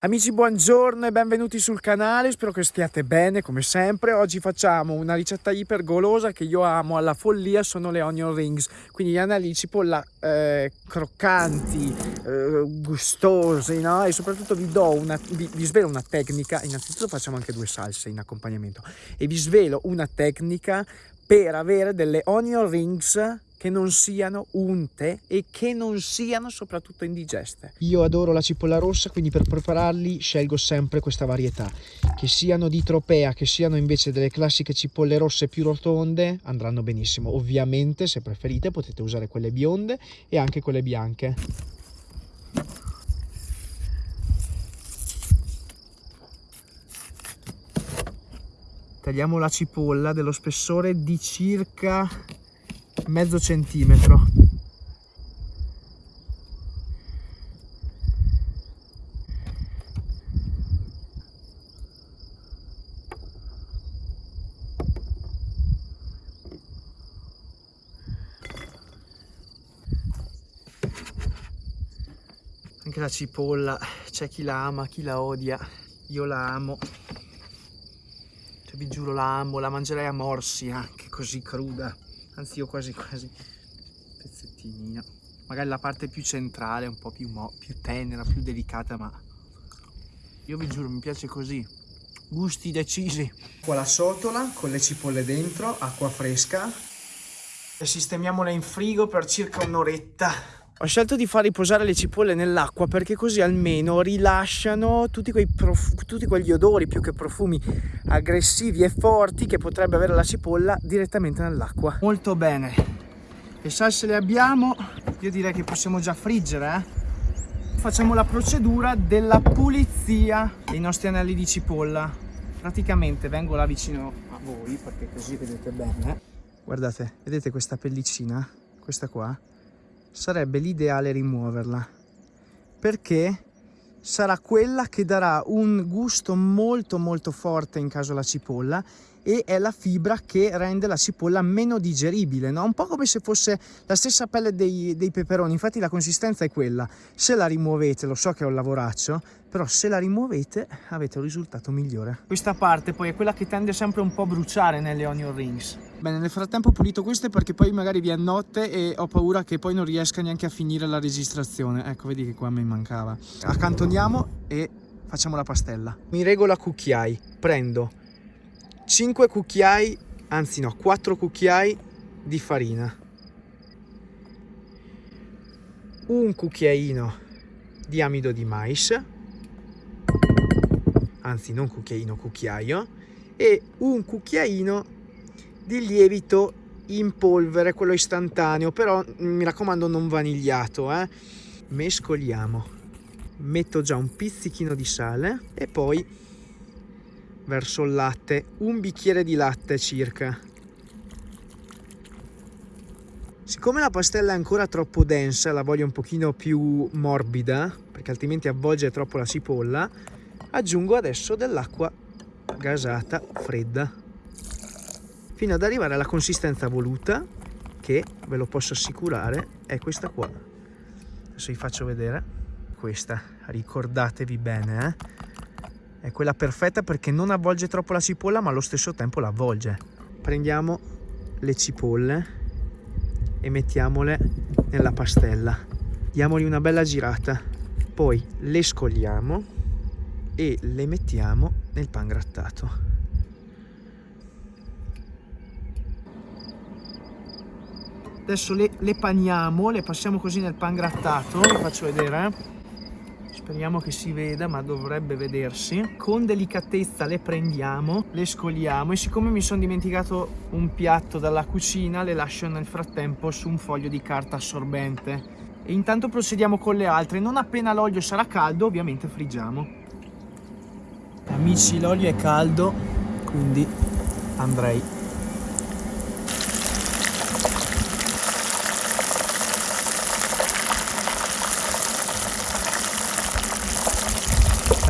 Amici buongiorno e benvenuti sul canale, spero che stiate bene come sempre. Oggi facciamo una ricetta iper golosa che io amo alla follia, sono le onion rings, quindi gli anelli di cipolla eh, croccanti, eh, gustosi, no? E soprattutto vi do una, vi, vi svelo una tecnica, innanzitutto facciamo anche due salse in accompagnamento e vi svelo una tecnica per avere delle onion rings che non siano unte e che non siano soprattutto indigeste. Io adoro la cipolla rossa, quindi per prepararli scelgo sempre questa varietà. Che siano di tropea, che siano invece delle classiche cipolle rosse più rotonde, andranno benissimo. Ovviamente, se preferite, potete usare quelle bionde e anche quelle bianche. Tagliamo la cipolla dello spessore di circa mezzo centimetro. Anche la cipolla c'è chi la ama chi la odia io la amo. Cioè, vi giuro la amo la mangerei a morsi anche così cruda anzi io quasi quasi. Pezzettini magari la parte più centrale un po' più, più tenera più delicata ma io vi giuro mi piace così. Gusti decisi. Qua la sotola con le cipolle dentro acqua fresca. E sistemiamola in frigo per circa un'oretta ho scelto di far riposare le cipolle nell'acqua perché così almeno rilasciano tutti, quei tutti quegli odori più che profumi aggressivi e forti che potrebbe avere la cipolla direttamente nell'acqua. Molto bene, le salse le abbiamo, io direi che possiamo già friggere. Eh? Facciamo la procedura della pulizia dei nostri anelli di cipolla. Praticamente vengo là vicino a voi perché così vedete bene. Guardate, vedete questa pellicina? Questa qua? Sarebbe l'ideale rimuoverla perché sarà quella che darà un gusto molto molto forte in caso la cipolla e è la fibra che rende la cipolla meno digeribile, no? un po' come se fosse la stessa pelle dei, dei, peperoni, infatti la consistenza è quella, se la rimuovete, lo so che è un lavoraccio, però se la rimuovete avete un risultato migliore. Questa parte poi è quella che tende sempre un po' a bruciare nelle onion rings. Bene, nel frattempo ho pulito queste perché poi magari vi è notte e ho paura che poi non riesca neanche a finire la registrazione. Ecco, vedi che qua mi mancava. Accantoniamo e facciamo la pastella. Mi regolo a cucchiai, prendo 5 cucchiai, anzi no, 4 cucchiai di farina, un cucchiaino di amido di mais, anzi non cucchiaino, cucchiaio, e un cucchiaino di lievito in polvere, quello istantaneo, però mi raccomando non vanigliato, eh. Mescoliamo, metto già un pizzichino di sale e poi verso il latte, un bicchiere di latte circa. Siccome la pastella è ancora troppo densa, la voglio un pochino più morbida, perché altrimenti avvolge troppo la cipolla, aggiungo adesso dell'acqua gasata fredda, fino ad arrivare alla consistenza voluta, che ve lo posso assicurare è questa qua. Adesso vi faccio vedere questa, ricordatevi bene, eh? è quella perfetta perché non avvolge troppo la cipolla ma allo stesso tempo la avvolge. Prendiamo le cipolle e mettiamole nella pastella. Diamogli una bella girata. Poi le scogliamo e le mettiamo nel pan grattato adesso le, le paniamo le passiamo così nel pan grattato vi faccio vedere eh. Speriamo che si veda ma dovrebbe vedersi. Con delicatezza le prendiamo le scoliamo e siccome mi sono dimenticato un piatto dalla cucina le lascio nel frattempo su un foglio di carta assorbente. E intanto procediamo con le altre. Non appena l'olio sarà caldo ovviamente friggiamo. Amici l'olio è caldo quindi andrei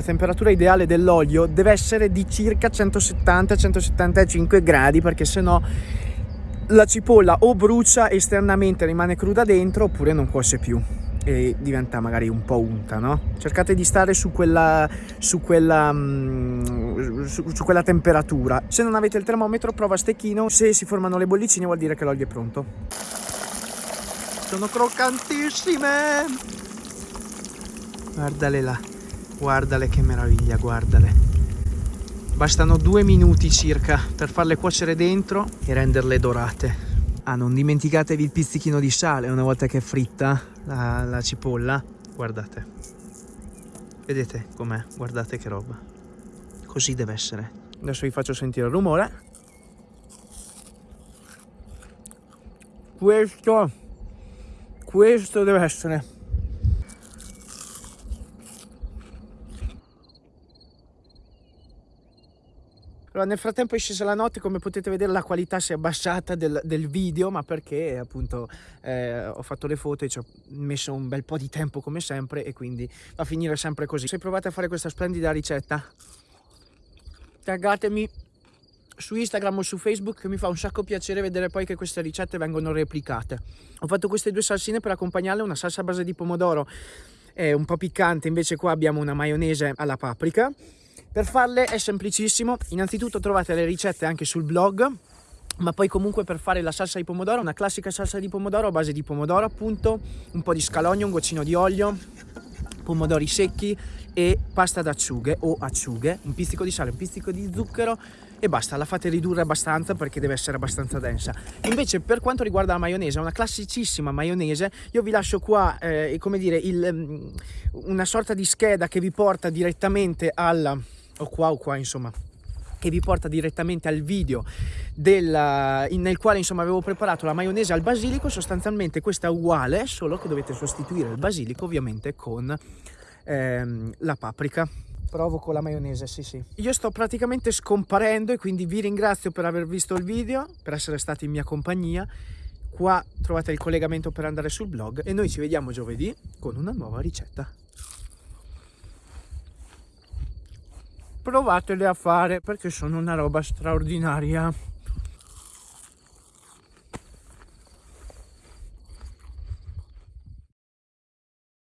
temperatura ideale dell'olio deve essere di circa 170-175 gradi perché sennò la cipolla o brucia esternamente rimane cruda dentro oppure non cuoce più e diventa magari un po' unta, no? Cercate di stare su quella, su quella, mm, su, su quella temperatura. Se non avete il termometro, prova a stecchino. Se si formano le bollicine vuol dire che l'olio è pronto. Sono croccantissime! Guardale là, guardale che meraviglia, guardale. Bastano due minuti circa per farle cuocere dentro e renderle dorate. Ah, non dimenticatevi il pizzichino di sale una volta che è fritta la, la cipolla. Guardate. Vedete com'è? Guardate che roba. Così deve essere. Adesso vi faccio sentire il rumore. Questo, questo deve essere Allora, nel frattempo è scesa la notte, come potete vedere la qualità si è abbassata del, del video, ma perché appunto eh, ho fatto le foto e ci ho messo un bel po' di tempo come sempre e quindi va a finire sempre così. Se provate a fare questa splendida ricetta, taggatemi su Instagram o su Facebook che mi fa un sacco piacere vedere poi che queste ricette vengono replicate. Ho fatto queste due salsine per accompagnarle, una salsa a base di pomodoro è un po' piccante, invece qua abbiamo una maionese alla paprika per farle è semplicissimo, innanzitutto trovate le ricette anche sul blog, ma poi comunque per fare la salsa di pomodoro, una classica salsa di pomodoro a base di pomodoro appunto, un po' di scalogno, un goccino di olio, pomodori secchi e pasta d'acciughe o acciughe, un pizzico di sale, un pizzico di zucchero e basta, la fate ridurre abbastanza perché deve essere abbastanza densa. Invece per quanto riguarda la maionese, una classicissima maionese, io vi lascio qua, eh, come dire, il, mm, una sorta di scheda che vi porta direttamente alla o qua o qua insomma che vi porta direttamente al video della, in, nel quale insomma avevo preparato la maionese al basilico. Sostanzialmente questa è uguale solo che dovete sostituire il basilico ovviamente con ehm, la paprika. Provo con la maionese sì sì. Io sto praticamente scomparendo e quindi vi ringrazio per aver visto il video per essere stati in mia compagnia. Qua trovate il collegamento per andare sul blog e noi ci vediamo giovedì con una nuova ricetta provatele a fare perché sono una roba straordinaria